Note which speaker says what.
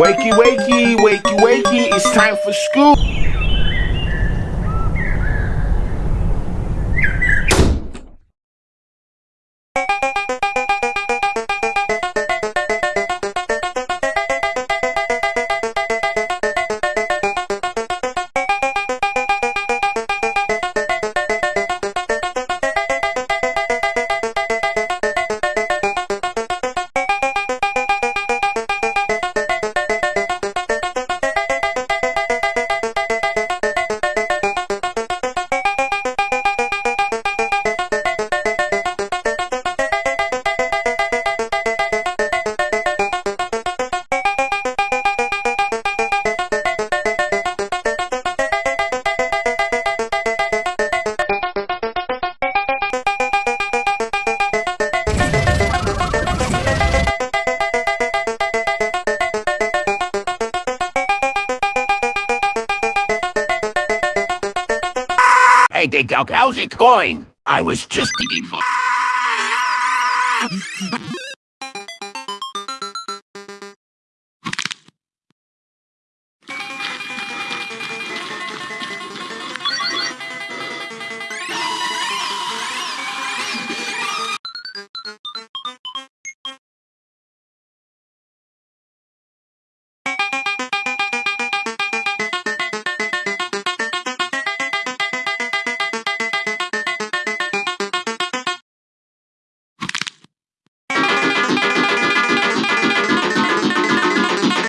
Speaker 1: Wakey, wakey, wakey, wakey, it's time for school.
Speaker 2: Hey, Big Dog, how's it going? I was just for...